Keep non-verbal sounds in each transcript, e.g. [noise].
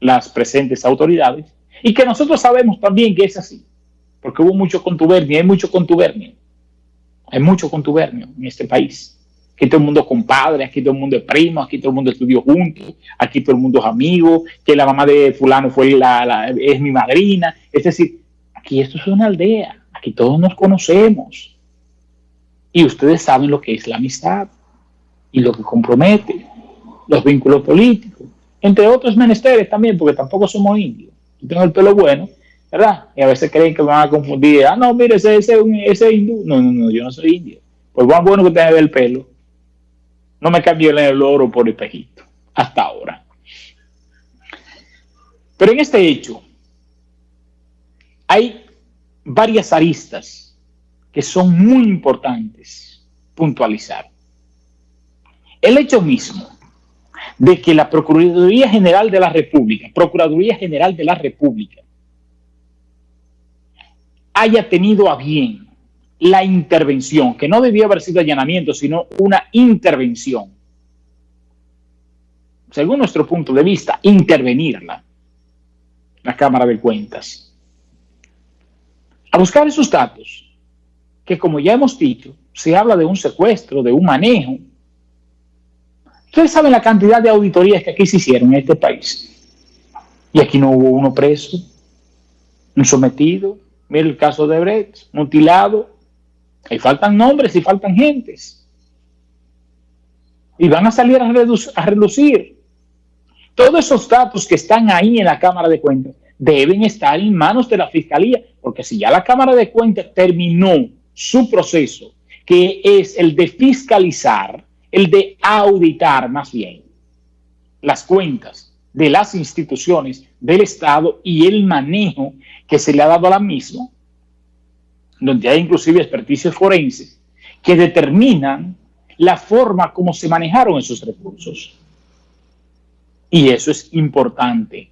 las presentes autoridades y que nosotros sabemos también que es así, porque hubo mucho contubernio, hay mucho contubernio, hay mucho contubernio en este país. Aquí todo el mundo es compadre, aquí todo el mundo es primo, aquí todo el mundo estudió juntos, aquí todo el mundo es amigo, que la mamá de fulano fue la, es mi madrina. Es decir, aquí esto es una aldea, aquí todos nos conocemos. Y ustedes saben lo que es la amistad y lo que compromete, los vínculos políticos, entre otros menesteres también, porque tampoco somos indios. Yo tengo el pelo bueno, ¿verdad? Y a veces creen que me van a confundir. Ah, no, mire, ese, ese, ese hindú. No, no, no, yo no soy indio. Pues bueno, bueno que tenga el pelo. No me cambié el oro por espejito, hasta ahora. Pero en este hecho hay varias aristas que son muy importantes puntualizar. El hecho mismo de que la Procuraduría General de la República, Procuraduría General de la República, haya tenido a bien la intervención, que no debía haber sido allanamiento, sino una intervención. Según nuestro punto de vista, intervenirla, la Cámara de Cuentas. A buscar esos datos, que como ya hemos dicho, se habla de un secuestro, de un manejo. Ustedes saben la cantidad de auditorías que aquí se hicieron en este país. Y aquí no hubo uno preso, un sometido. Mira el caso de Brecht, mutilado, Ahí faltan nombres y faltan gentes. Y van a salir a, a relucir. Todos esos datos que están ahí en la Cámara de Cuentas deben estar en manos de la Fiscalía, porque si ya la Cámara de Cuentas terminó su proceso, que es el de fiscalizar, el de auditar más bien las cuentas de las instituciones del Estado y el manejo que se le ha dado a la misma, donde hay inclusive experticias forenses que determinan la forma como se manejaron esos recursos. Y eso es importante,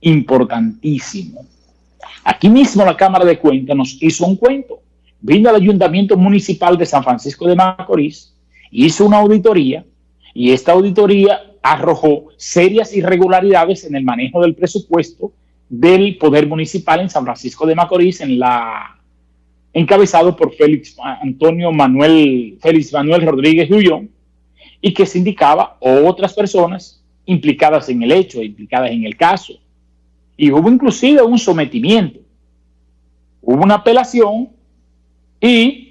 importantísimo. Aquí mismo la Cámara de Cuentas nos hizo un cuento. Vino al Ayuntamiento Municipal de San Francisco de Macorís, hizo una auditoría y esta auditoría arrojó serias irregularidades en el manejo del presupuesto del Poder Municipal en San Francisco de Macorís encabezado por Félix Antonio Manuel, Félix Manuel Rodríguez Ullón, y que se indicaba otras personas implicadas en el hecho, implicadas en el caso. Y hubo inclusive un sometimiento. Hubo una apelación y,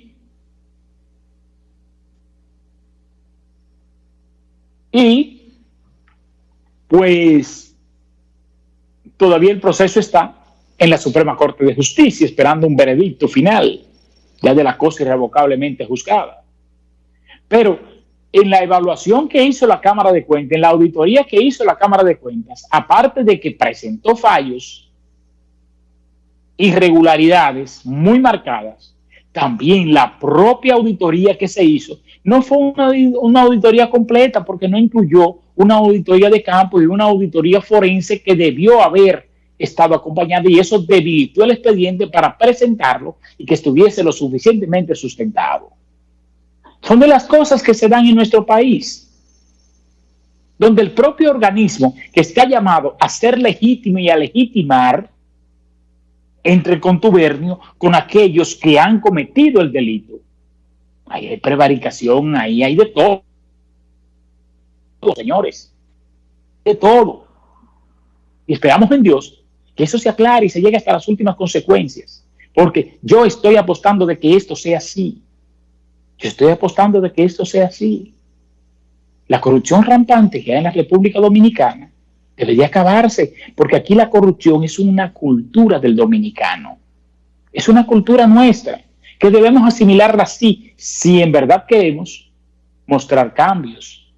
y pues todavía el proceso está en la Suprema Corte de Justicia esperando un veredicto final, ya de la cosa irrevocablemente juzgada. Pero en la evaluación que hizo la Cámara de Cuentas, en la auditoría que hizo la Cámara de Cuentas, aparte de que presentó fallos, irregularidades muy marcadas, también la propia auditoría que se hizo no fue una, auditoría completa porque no incluyó una auditoría de campo y una auditoría forense que debió haber estado acompañado y eso debilitó el expediente para presentarlo y que estuviese lo suficientemente sustentado. Son de las cosas que se dan en nuestro país, donde el propio organismo que está llamado a ser legítimo y a legitimar entre contubernio con aquellos que han cometido el delito. Ahí hay prevaricación, ahí hay de todo, señores, de todo. Y esperamos en Dios que eso se aclare y se llegue hasta las últimas consecuencias. Porque yo estoy apostando de que esto sea así. Yo estoy apostando de que esto sea así. La corrupción rampante que hay en la República Dominicana debería acabarse, porque aquí la corrupción es una cultura del dominicano. Es una cultura nuestra, que debemos asimilarla así, si en verdad queremos mostrar cambios.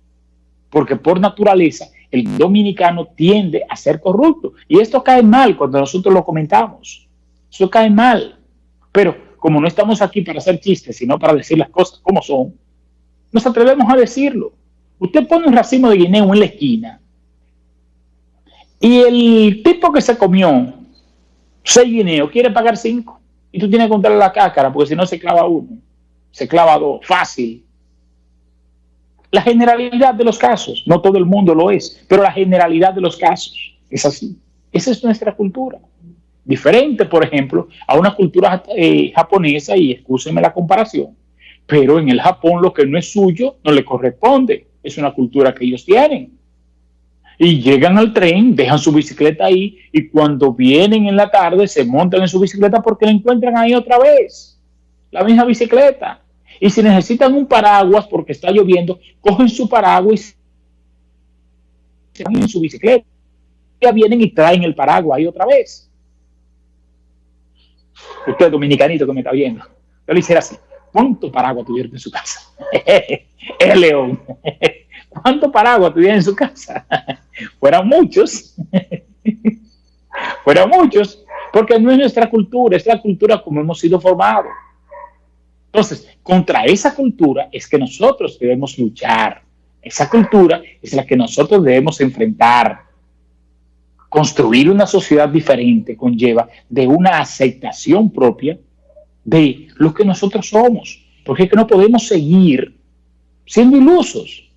Porque por naturaleza el dominicano tiende a ser corrupto. Y esto cae mal cuando nosotros lo comentamos. Eso cae mal. Pero como no estamos aquí para hacer chistes, sino para decir las cosas como son, nos atrevemos a decirlo. Usted pone un racimo de guineo en la esquina y el tipo que se comió seis guineos quiere pagar cinco. Y tú tienes que contarle la cácara porque si no se clava uno, se clava dos, fácil. La generalidad de los casos, no todo el mundo lo es, pero la generalidad de los casos. Es así. Esa es nuestra cultura. Diferente, por ejemplo, a una cultura eh, japonesa, y excúsenme la comparación, pero en el Japón lo que no es suyo no le corresponde. Es una cultura que ellos tienen. Y llegan al tren, dejan su bicicleta ahí y cuando vienen en la tarde se montan en su bicicleta porque la encuentran ahí otra vez. La misma bicicleta. Y si necesitan un paraguas porque está lloviendo, cogen su paraguas y se van en su bicicleta. Ya vienen y traen el paraguas ahí otra vez. Usted dominicanito que me está viendo. Yo le hiciera así. ¿Cuánto paraguas tuvieron en su casa? [laughs] el león. ¿Cuánto paraguas tuvieron en su casa? Fueron muchos. [laughs] Fueron muchos. Porque no es nuestra cultura, es la cultura como hemos sido formados. Entonces, contra esa cultura es que nosotros debemos luchar. Esa cultura es la que nosotros debemos enfrentar. Construir una sociedad diferente conlleva de una aceptación propia de lo que nosotros somos. Porque es que no podemos seguir siendo ilusos,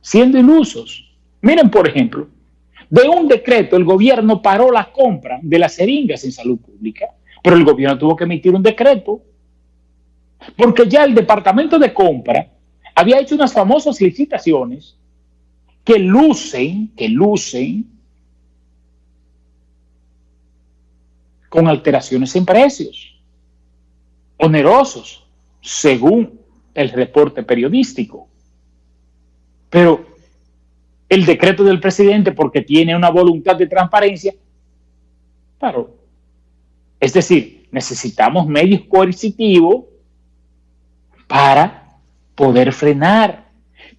siendo ilusos. Miren, por ejemplo, de un decreto el gobierno paró la compra de las seringas en salud pública, pero el gobierno tuvo que emitir un decreto porque ya el departamento de compra había hecho unas famosas licitaciones que lucen, que lucen con alteraciones en precios, onerosos, según el reporte periodístico. Pero el decreto del presidente, porque tiene una voluntad de transparencia, claro. Es decir, necesitamos medios coercitivos para poder frenar,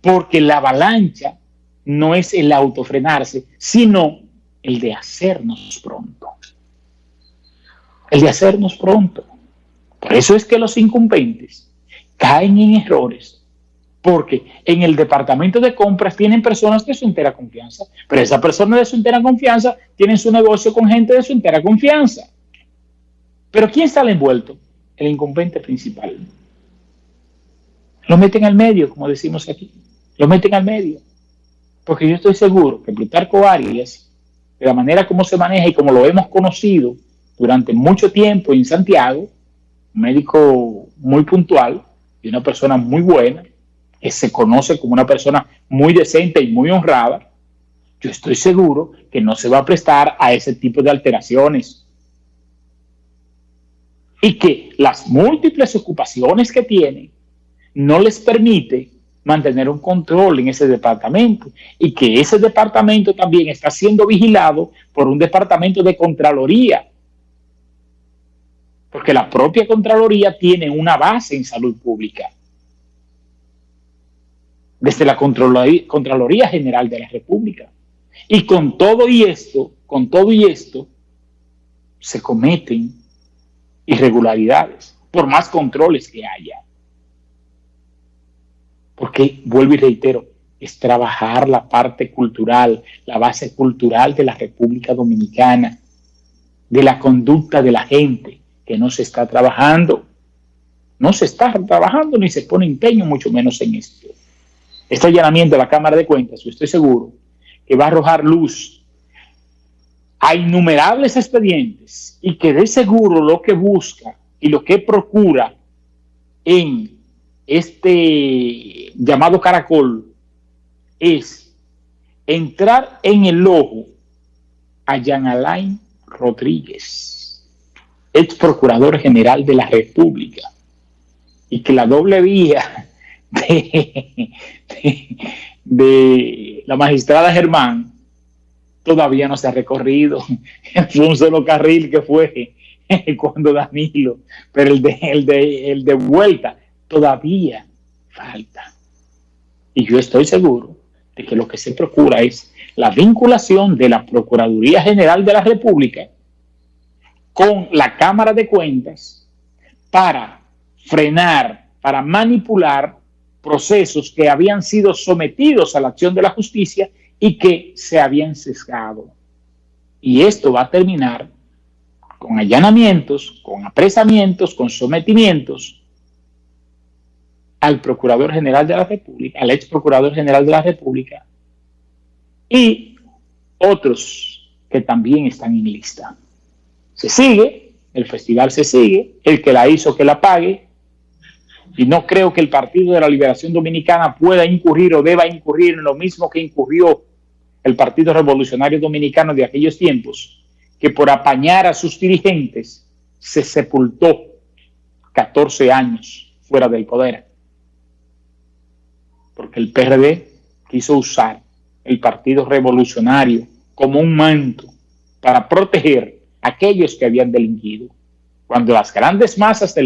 porque la avalancha no es el autofrenarse, sino el de hacernos pronto. El de hacernos pronto. Por eso es que los incumbentes caen en errores, porque en el departamento de compras tienen personas de su entera confianza, pero esa persona de su entera confianza tiene su negocio con gente de su entera confianza. Pero ¿quién sale envuelto? El incumbente principal. Lo meten al medio, como decimos aquí. Lo meten al medio. Porque yo estoy seguro que Plutarco Arias, de la manera como se maneja y como lo hemos conocido durante mucho tiempo en Santiago, un médico muy puntual y una persona muy buena, se conoce como una persona muy decente y muy honrada, yo estoy seguro que no se va a prestar a ese tipo de alteraciones. Y que las múltiples ocupaciones que tiene no les permite mantener un control en ese departamento y que ese departamento también está siendo vigilado por un departamento de Contraloría. Porque la propia Contraloría tiene una base en salud pública. Desde la Contraloría, General de la República. Y con todo y esto, con todo y esto, se cometen irregularidades, por más controles que haya. Porque, vuelvo y reitero, es trabajar la parte cultural, la base cultural de la República Dominicana, de la conducta de la gente, que no se está trabajando. No se está trabajando ni se pone empeño, mucho menos en esto. Este allanamiento de la Cámara de Cuentas, yo estoy seguro que va a arrojar luz a innumerables expedientes y que de seguro lo que busca y lo que procura en este llamado caracol es entrar en el ojo a Jean Alain Rodríguez, ex procurador general de la República, y que la doble vía de, la magistrada Germán todavía no se ha recorrido. [laughs] Fue un solo carril que fue [laughs] cuando Danilo, pero el de, el de, el de vuelta todavía falta. Y yo estoy seguro de que lo que se procura es la vinculación de la Procuraduría General de la República con la Cámara de Cuentas para frenar, para manipular procesos que habían sido sometidos a la acción de la justicia y que se habían sesgado. Y esto va a terminar con allanamientos, con apresamientos, con sometimientos al Procurador General de la República, al ex Procurador General de la República y otros que también están en lista. Se sigue, el festival se sigue, el que la hizo que la pague, y no creo que el Partido de la Liberación Dominicana pueda incurrir o deba incurrir en lo mismo que incurrió el Partido Revolucionario Dominicano de aquellos tiempos, que por apañar a sus dirigentes se sepultó 14 años fuera del poder. Porque el PRD quiso usar el Partido Revolucionario como un manto para proteger a aquellos que habían delinquido. Cuando las grandes masas del